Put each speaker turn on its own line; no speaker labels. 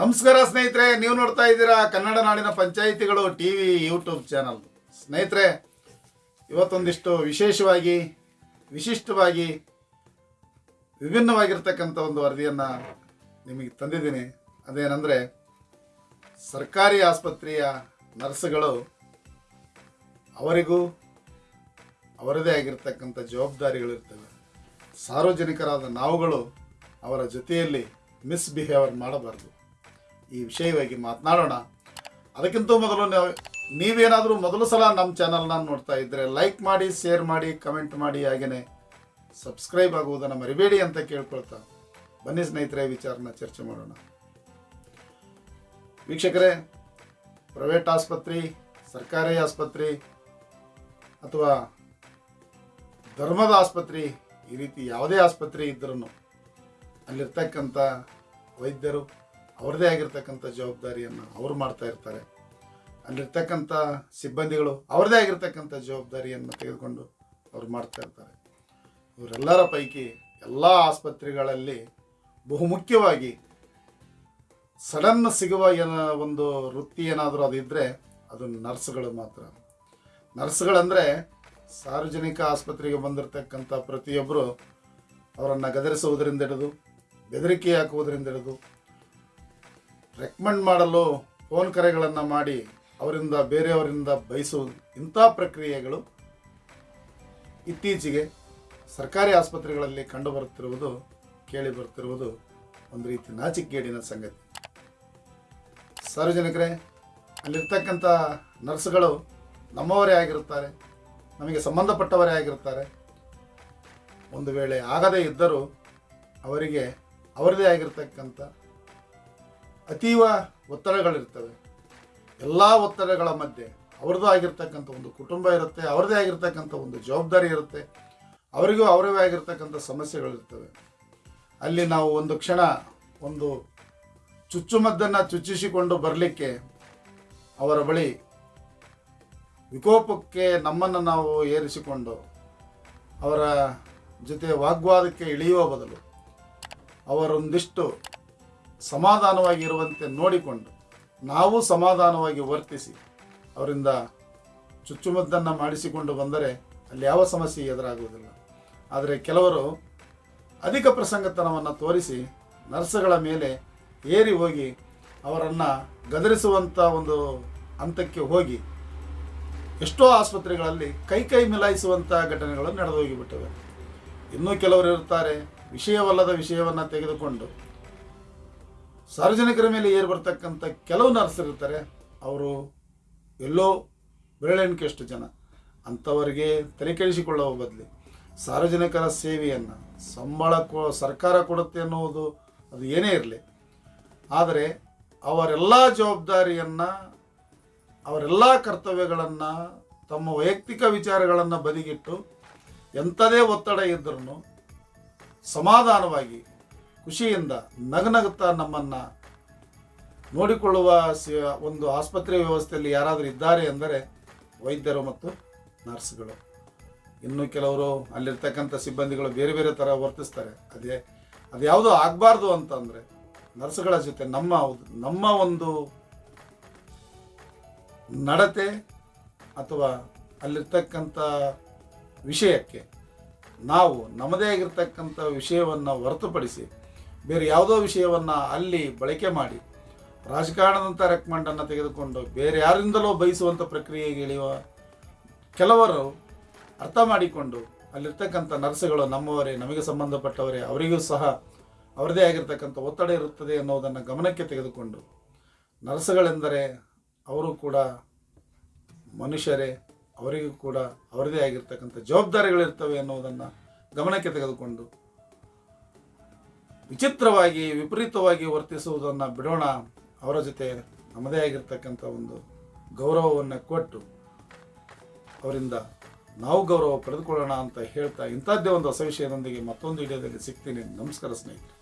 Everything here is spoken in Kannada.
ನಮಸ್ಕಾರ ಸ್ನೇಹಿತರೆ, ನೀವು ನೋಡ್ತಾ ಇದ್ದೀರಾ ಕನ್ನಡ ನಾಡಿನ ಪಂಚಾಯಿತಿಗಳು ಟಿ ವಿ ಯೂಟ್ಯೂಬ್ ಚಾನಲ್. ಸ್ನೇಹಿತರೆ, ಇವತ್ತೊಂದಿಷ್ಟು ವಿಶೇಷವಾಗಿ, ವಿಶಿಷ್ಟವಾಗಿ, ವಿಭಿನ್ನವಾಗಿರ್ತಕ್ಕಂಥ ಒಂದು ವರದಿಯನ್ನು ನಿಮಗೆ ತಂದಿದ್ದೀನಿ. ಅದೇನೆಂದರೆ, ಸರ್ಕಾರಿ ಆಸ್ಪತ್ರೆಯ ನರ್ಸ್ಗಳು ಅವರಿಗೂ ಅವರದೇ ಆಗಿರ್ತಕ್ಕಂಥ ಜವಾಬ್ದಾರಿಗಳಿರ್ತವೆ ಸಾರ್ವಜನಿಕರಾದ ನಾವುಗಳು ಅವರ ಜೊತೆಯಲ್ಲಿ ಮಿಸ್ಬಿಹೇವರ್ ಮಾಡಬಾರ್ದು. ಈ ವಿಷಯವಾಗಿ ಮಾತನಾಡೋಣ. ಅದಕ್ಕಿಂತ ಮೊದಲು ನಾವು, ನೀವೇನಾದರೂ ಮೊದಲು ಸಲ ನಮ್ಮ ಚಾನಲ್ನ ನೋಡ್ತಾ ಇದ್ದರೆ ಲೈಕ್ ಮಾಡಿ ಶೇರ್ ಮಾಡಿ ಕಮೆಂಟ್ ಮಾಡಿ ಹಾಗೆಯೇ ಸಬ್ಸ್ಕ್ರೈಬ್ ಆಗುವುದನ್ನು ಮರಿಬೇಡಿ ಅಂತ ಕೇಳ್ಕೊಳ್ತಾ ಬನ್ನಿ ಸ್ನೇಹಿತರೆ ವಿಚಾರನ ಚರ್ಚೆ ಮಾಡೋಣ. ವೀಕ್ಷಕರೇ ಪ್ರೈವೇಟ್ ಆಸ್ಪತ್ರೆ, ಸರ್ಕಾರಿ ಆಸ್ಪತ್ರೆ ಅಥವಾ ಧರ್ಮದ ಆಸ್ಪತ್ರೆ, ಈ ರೀತಿ ಯಾವುದೇ ಆಸ್ಪತ್ರೆ ಇದ್ದರೂ ಅಲ್ಲಿರ್ತಕ್ಕಂಥ ವೈದ್ಯರು ಅವ್ರದ್ದೇ ಆಗಿರ್ತಕ್ಕಂಥ ಜವಾಬ್ದಾರಿಯನ್ನು ಅವರು ಮಾಡ್ತಾ ಇರ್ತಾರೆ. ಅಲ್ಲಿರ್ತಕ್ಕಂಥ ಸಿಬ್ಬಂದಿಗಳು ಅವ್ರದ್ದೇ ಆಗಿರ್ತಕ್ಕಂಥ ಜವಾಬ್ದಾರಿಯನ್ನು ತೆಗೆದುಕೊಂಡು ಅವ್ರು ಮಾಡ್ತಾ ಇರ್ತಾರೆ. ಇವರೆಲ್ಲರ ಪೈಕಿ ಎಲ್ಲ ಆಸ್ಪತ್ರೆಗಳಲ್ಲಿ ಬಹುಮುಖ್ಯವಾಗಿ ಸಡನ್ ಸಿಗುವ ಏನ ಒಂದು ವೃತ್ತಿ ಏನಾದರೂ ಅದು ಇದ್ದರೆ ಅದು ನರ್ಸ್ಗಳು ಮಾತ್ರ. ನರ್ಸ್ಗಳಂದರೆ ಸಾರ್ವಜನಿಕ ಆಸ್ಪತ್ರೆಗೆ ಬಂದಿರತಕ್ಕಂಥ ಪ್ರತಿಯೊಬ್ಬರು ಅವರನ್ನು ಗದರಿಸುವುದರಿಂದ ಹಿಡಿದು ಬೆದರಿಕೆ ಹಾಕುವುದರಿಂದ ಹಿಡಿದು ರೆಕಮೆಂಡ್ ಮಾಡಲು ಫೋನ್ ಕರೆಗಳನ್ನು ಮಾಡಿ ಅವರಿಂದ, ಬೇರೆಯವರಿಂದ ಬಯಸುವುದು ಇಂಥ ಪ್ರಕ್ರಿಯೆಗಳು ಇತ್ತೀಚೆಗೆ ಸರ್ಕಾರಿ ಆಸ್ಪತ್ರೆಗಳಲ್ಲಿ ಕಂಡುಬರುತ್ತಿರುವುದು ಕೇಳಿ ಬರುತ್ತಿರುವುದು ಒಂದು ರೀತಿ ನಾಚಿಕೆಗೇಡಿನ ಸಂಗತಿ. ಸಾರ್ವಜನಿಕರೇ, ಅಲ್ಲಿರ್ತಕ್ಕಂಥ ನರ್ಸ್ಗಳು ನಮ್ಮವರೇ ಆಗಿರುತ್ತಾರೆ, ನಮಗೆ ಸಂಬಂಧಪಟ್ಟವರೇ ಆಗಿರುತ್ತಾರೆ. ಒಂದು ವೇಳೆ ಆಗದೇ ಇದ್ದರೂ ಅವರಿಗೆ ಅವರದೇ ಆಗಿರ್ತಕ್ಕಂಥ ಅತೀವ ಒತ್ತಡಗಳಿರ್ತವೆ. ಎಲ್ಲ ಒತ್ತಡಗಳ ಮಧ್ಯೆ ಅವ್ರದ್ದು ಆಗಿರ್ತಕ್ಕಂಥ ಒಂದು ಕುಟುಂಬ ಇರುತ್ತೆ, ಅವ್ರದ್ದೇ ಆಗಿರ್ತಕ್ಕಂಥ ಒಂದು ಜವಾಬ್ದಾರಿ ಇರುತ್ತೆ, ಅವರಿಗೂ ಅವರವೇ ಆಗಿರ್ತಕ್ಕಂಥ ಸಮಸ್ಯೆಗಳಿರ್ತವೆ. ಅಲ್ಲಿ ನಾವು ಒಂದು ಕ್ಷಣ ಒಂದು ಚುಚ್ಚುಮದ್ದನ್ನು ಚುಚ್ಚಿಸಿಕೊಂಡು ಬರಲಿಕ್ಕೆ ಅವರ ಬಳಿ ವಿಕೋಪಕ್ಕೆ ನಮ್ಮನ್ನು ನಾವು ಏರಿಸಿಕೊಂಡು ಅವರ ಜೊತೆ ವಾಗ್ವಾದಕ್ಕೆ ಇಳಿಯುವ ಬದಲು ಅವರೊಂದಿಷ್ಟು ಸಮಾಧಾನವಾಗಿ ಇರುವಂತೆ ನೋಡಿಕೊಂಡು ನಾವು ಸಮಾಧಾನವಾಗಿ ವರ್ತಿಸಿ ಅವರಿಂದ ಚುಚ್ಚುಮದ್ದನ್ನು ಮಾಡಿಸಿಕೊಂಡು ಬಂದರೆ ಅಲ್ಲಿ ಯಾವ ಸಮಸ್ಯೆ ಎದುರಾಗುವುದಿಲ್ಲ. ಆದರೆ ಕೆಲವರು ಅಧಿಕ ಪ್ರಸಂಗತನವನ್ನು ತೋರಿಸಿ ನರ್ಸ್ಗಳ ಮೇಲೆ ಏರಿ ಹೋಗಿ ಅವರನ್ನು ಗದರಿಸುವಂಥ ಒಂದು ಹಂತಕ್ಕೆ ಹೋಗಿ ಎಷ್ಟೋ ಆಸ್ಪತ್ರೆಗಳಲ್ಲಿ ಕೈ ಕೈ ಮಿಲಾಯಿಸುವಂಥ ಘಟನೆಗಳು ನಡೆದು ಹೋಗಿಬಿಟ್ಟವೆ ಇನ್ನೂ ಕೆಲವರು ಇರ್ತಾರೆ ವಿಷಯವಲ್ಲದ ವಿಷಯವನ್ನು ತೆಗೆದುಕೊಂಡು ಸಾರ್ವಜನಿಕರ ಮೇಲೆ ಏರ್ ಬರ್ತಕ್ಕಂಥ ಕೆಲವು ನರ್ಸ್ ಇರ್ತಾರೆ ಅವರು ಎಲ್ಲೋ ಬೆರಳೆಣಿಕೆಷ್ಟು ಜನ. ಅಂಥವರಿಗೆ ತಲೆ ಕೆಡಿಸಿಕೊಳ್ಳುವ ಬದಲಿ ಸಾರ್ವಜನಿಕರ ಸೇವೆಯನ್ನು, ಸಂಬಳ ಕೊ, ಸರ್ಕಾರ ಕೊಡುತ್ತೆ ಅನ್ನುವುದು ಅದು ಏನೇ ಇರಲಿ. ಆದರೆ ಅವರೆಲ್ಲ ಜವಾಬ್ದಾರಿಯನ್ನು, ಅವರೆಲ್ಲ ಕರ್ತವ್ಯಗಳನ್ನು, ತಮ್ಮ ವೈಯಕ್ತಿಕ ವಿಚಾರಗಳನ್ನು ಬದಿಗಿಟ್ಟು ಎಂಥದೇ ಒತ್ತಡ ಇದ್ರೂ ಸಮಾಧಾನವಾಗಿ ಖುಷಿಯಿಂದ ನಗನಗುತ್ತಾ ನಮ್ಮನ್ನು ನೋಡಿಕೊಳ್ಳುವ ಒಂದು ಆಸ್ಪತ್ರೆ ವ್ಯವಸ್ಥೆಯಲ್ಲಿ ಯಾರಾದರೂ ಇದ್ದಾರೆ ಅಂದರೆ ವೈದ್ಯರು ಮತ್ತು ನರ್ಸ್ಗಳು. ಇನ್ನು ಕೆಲವರು ಅಲ್ಲಿರ್ತಕ್ಕಂಥ ಸಿಬ್ಬಂದಿಗಳು ಬೇರೆ ಬೇರೆ ಥರ ವರ್ತಿಸ್ತಾರೆ. ಅದೇ, ಅದು ಯಾವುದೋ ಆಗಬಾರ್ದು ಅಂತಂದರೆ ನರ್ಸ್ಗಳ ಜೊತೆ ನಮ್ಮ ನಮ್ಮ ಒಂದು ನಡತೆ ಅಥವಾ ಅಲ್ಲಿರ್ತಕ್ಕಂಥ ವಿಷಯಕ್ಕೆ ನಾವು ನಮ್ಮದೇ ಆಗಿರ್ತಕ್ಕಂಥ ವಿಷಯವನ್ನು ಹೊರತುಪಡಿಸಿ ಬೇರೆ ಯಾವುದೋ ವಿಷಯವನ್ನು ಅಲ್ಲಿ ಬಳಕೆ ಮಾಡಿ ರಾಜಕಾರಣದಂಥ ರೆಕಮೆಂಡನ್ನು ತೆಗೆದುಕೊಂಡು ಬೇರೆ ಯಾರಿಂದಲೋ ಬಯಸುವಂಥ ಪ್ರಕ್ರಿಯೆಗೆ ಇಳಿಯುವ ಕೆಲವರು ಅರ್ಥ ಮಾಡಿಕೊಂಡು ಅಲ್ಲಿರ್ತಕ್ಕಂಥ ನರ್ಸ್ಗಳು ನಮ್ಮವರೇ, ನಮಗೆ ಸಂಬಂಧಪಟ್ಟವರೇ, ಅವರಿಗೂ ಸಹ ಅವರದೇ ಆಗಿರ್ತಕ್ಕಂಥ ಒತ್ತಡ ಇರುತ್ತದೆ ಅನ್ನೋದನ್ನು ಗಮನಕ್ಕೆ ತೆಗೆದುಕೊಂಡು ನರ್ಸ್ಗಳೆಂದರೆ ಅವರು ಕೂಡ ಮನುಷ್ಯರೇ, ಅವರಿಗೂ ಕೂಡ ಅವರದೇ ಆಗಿರ್ತಕ್ಕಂಥ ಜವಾಬ್ದಾರಿಗಳಿರ್ತವೆ ಅನ್ನೋದನ್ನು ಗಮನಕ್ಕೆ ತೆಗೆದುಕೊಂಡು ವಿಚಿತ್ರವಾಗಿ, ವಿಪರೀತವಾಗಿ ವರ್ತಿಸುವುದನ್ನು ಬಿಡೋಣ ಅವರ ಜೊತೆ ನಮ್ಮದೇ ಆಗಿರ್ತಕ್ಕಂಥ ಒಂದು ಗೌರವವನ್ನು ಕೊಟ್ಟು ಅವರಿಂದ ನಾವು ಗೌರವ ಪಡೆದುಕೊಳ್ಳೋಣ ಅಂತ ಹೇಳ್ತಾ ಇಂಥದ್ದೇ ಒಂದು ಹೊಸ ವಿಷಯದೊಂದಿಗೆ ಮತ್ತೊಂದು ವಿಡಿಯೋದಲ್ಲಿ ಸಿಗ್ತೀನಿ. ನಮಸ್ಕಾರ ಸ್ನೇಹಿತರೆ.